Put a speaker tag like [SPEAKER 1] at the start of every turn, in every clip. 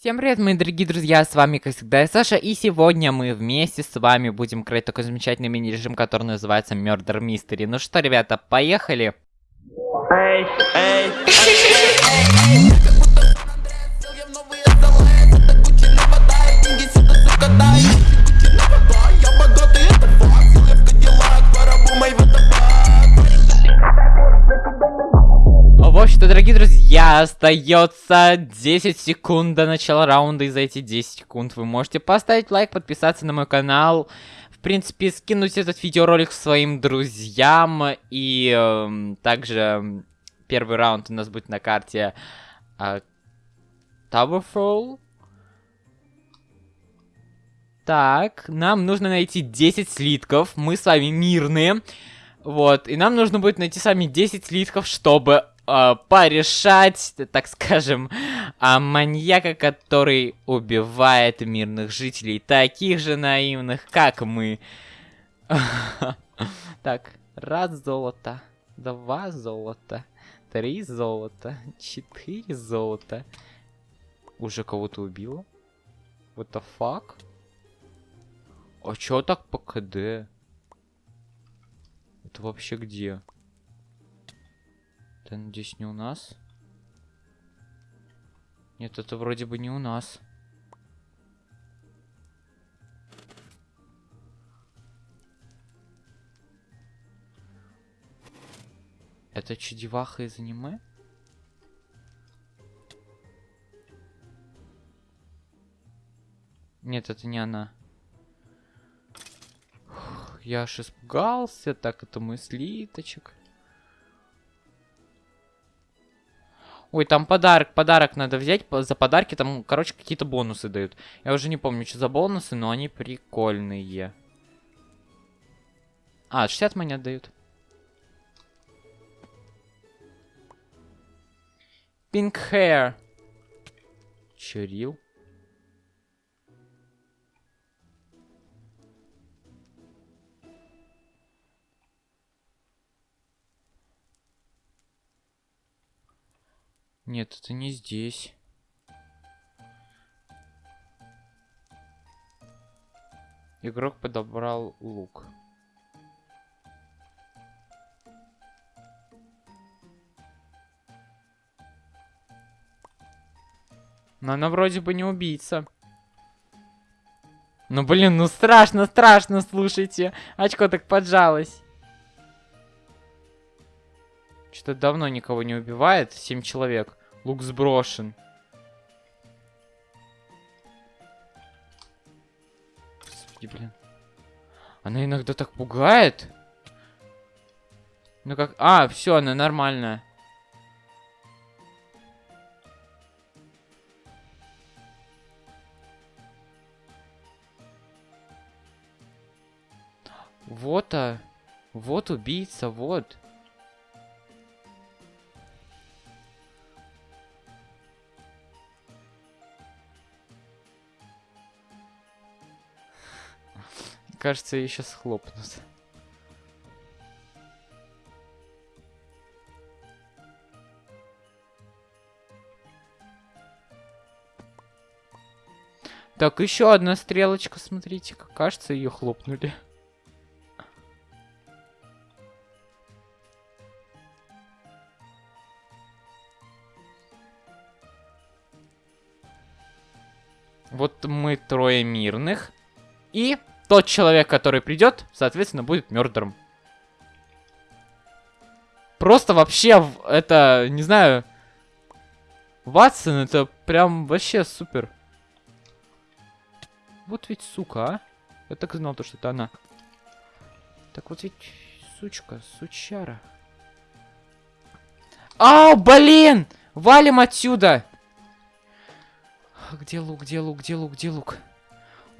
[SPEAKER 1] Всем привет, мои дорогие друзья, с вами, как всегда, я Саша, и сегодня мы вместе с вами будем крыть такой замечательный мини-режим, который называется Murder Mystery. Ну что, ребята, поехали!
[SPEAKER 2] Эй, эй, эй,
[SPEAKER 1] В остается 10 секунд до начала раунда, и за эти 10 секунд вы можете поставить лайк, подписаться на мой канал, в принципе, скинуть этот видеоролик своим друзьям, и эм, также первый раунд у нас будет на карте э, Towerfall. Так, нам нужно найти 10 слитков, мы с вами мирные. Вот, и нам нужно будет найти сами 10 слитков, чтобы э, порешать, так скажем, а маньяка, который убивает мирных жителей, таких же наивных, как мы. Так, раз золото, два золота, три золота, четыре золота. Уже кого-то убило? What the fuck? А чё так по КД? Это вообще где? Это, надеюсь, не у нас? Нет, это вроде бы не у нас. Это чудеваха из аниме? Нет, это не она. Фух, я аж испугался. Так, это мой слиточек. Ой, там подарок, подарок надо взять. За подарки там, короче, какие-то бонусы дают. Я уже не помню, что за бонусы, но они прикольные. А, 60 монет дают. Pink hair. Чурил. Нет, это не здесь. Игрок подобрал лук. Но она вроде бы не убийца. Ну блин, ну страшно, страшно, слушайте. Очко так поджалось. Что-то давно никого не убивает. Семь человек. Лук сброшен. Господи, блин. Она иногда так пугает. Ну как... А, все, она нормальная. Вот, а. Вот убийца, вот. Кажется, ее сейчас хлопнут. Так, еще одна стрелочка, смотрите, как кажется, ее хлопнули. Вот мы трое мирных. И тот человек, который придет, соответственно, будет мертвым. Просто вообще, это, не знаю, Ватсон, это прям вообще супер. Вот ведь сука, а. Я так знал, то, что это она. Так вот ведь, сучка, сучара. А, блин! Валим отсюда! Где лук, где лук, где лук, где лук?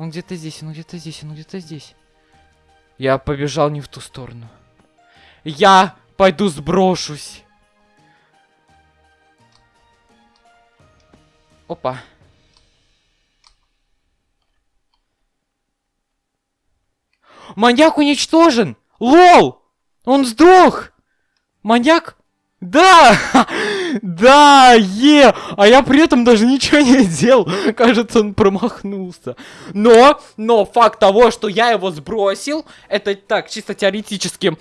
[SPEAKER 1] Он где-то здесь, он где-то здесь, он где-то здесь. Я побежал не в ту сторону. Я пойду сброшусь. Опа. Маньяк уничтожен! Лол! Он сдох! Маньяк? Да! Да, е! А я при этом даже ничего не делал. Кажется, он промахнулся. Но, но факт того, что я его сбросил, это так, чисто теоретически.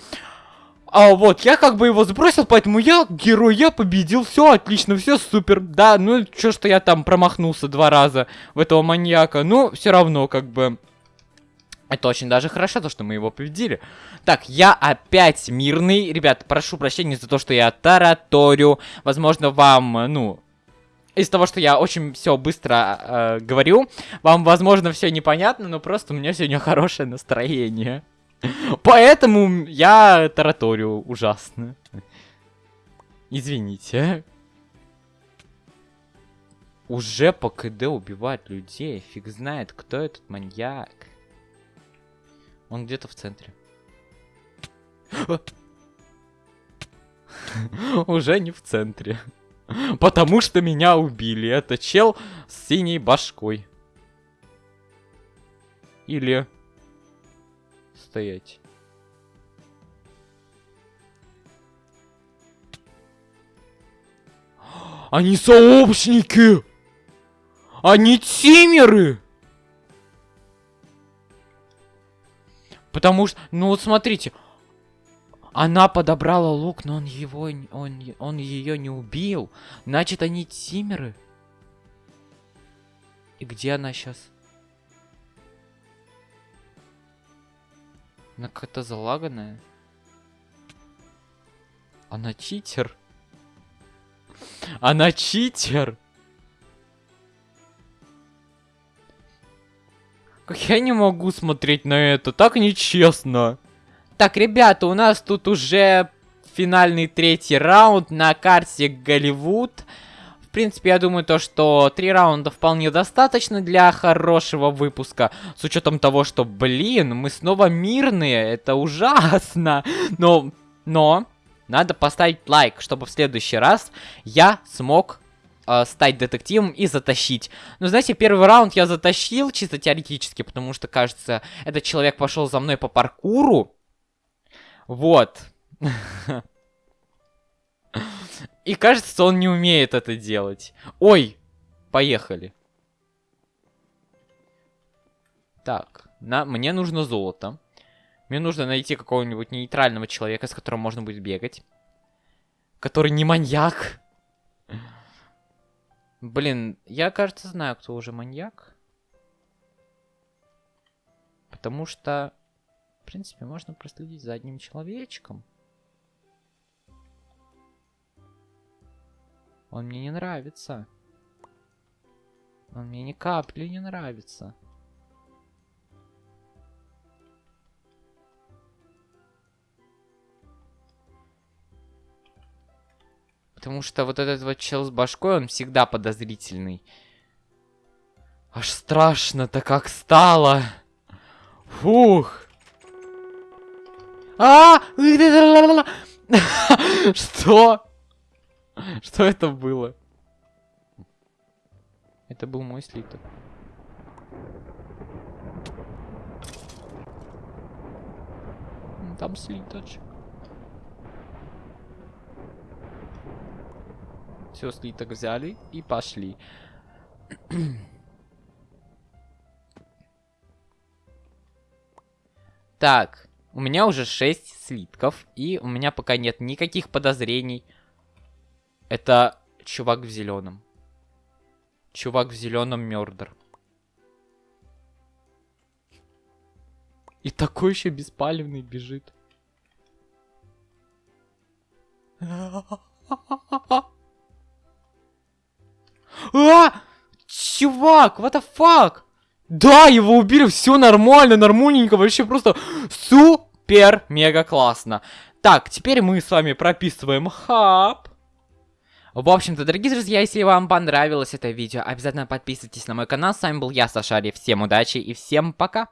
[SPEAKER 1] А вот, я как бы его сбросил, поэтому я герой, я победил, все отлично, все супер. Да, ну, что что я там промахнулся два раза в этого маньяка, ну, все равно, как бы... Это очень даже хорошо, то, что мы его победили. Так, я опять мирный. Ребят, прошу прощения за то, что я тараторю. Возможно, вам, ну, из того, что я очень все быстро э, говорю, вам, возможно, все непонятно, но просто у меня сегодня хорошее настроение. Поэтому я тараторю ужасно. Извините. Уже по КД убивать людей. Фиг знает, кто этот маньяк. Он где-то в центре. Уже не в центре. Потому что меня убили. Это чел с синей башкой. Или... Стоять. Они сообщники! Они тимеры! Потому что, ну вот смотрите, она подобрала лук, но он его, он, он ее не убил. Значит, они тимеры. И где она сейчас? Она какая-то залаганная. Она читер. Она читер. Как я не могу смотреть на это, так нечестно. Так, ребята, у нас тут уже финальный третий раунд на карте Голливуд. В принципе, я думаю, то, что три раунда вполне достаточно для хорошего выпуска. С учетом того, что, блин, мы снова мирные, это ужасно. Но, но, надо поставить лайк, чтобы в следующий раз я смог э, стать детективом и затащить. Ну, знаете, первый раунд я затащил чисто теоретически, потому что, кажется, этот человек пошел за мной по паркуру. Вот. И кажется, он не умеет это делать. Ой, поехали. Так, на, мне нужно золото. Мне нужно найти какого-нибудь нейтрального человека, с которым можно будет бегать. Который не маньяк. Блин, я, кажется, знаю, кто уже маньяк. Потому что, в принципе, можно проследить за одним человечком. Он мне не нравится. Он мне ни капли не нравится. Потому что вот этот вот чел с башкой, он всегда подозрительный. Аж страшно-то как стало. Фух. А! Что? Что это было? Это был мой слиток. Там слиточек. Все, слиток взяли и пошли. так, у меня уже 6 слитков, и у меня пока нет никаких подозрений. Это чувак в зеленом. Чувак в зеленом мердер. И такой еще беспалевный бежит. А! Чувак, what the fuck? Да, его убили, все нормально, нормальненько, вообще просто супер, мега классно. Так, теперь мы с вами прописываем хаб. В общем-то, дорогие друзья, если вам понравилось это видео, обязательно подписывайтесь на мой канал. С вами был я, Сашари. Всем удачи и всем пока.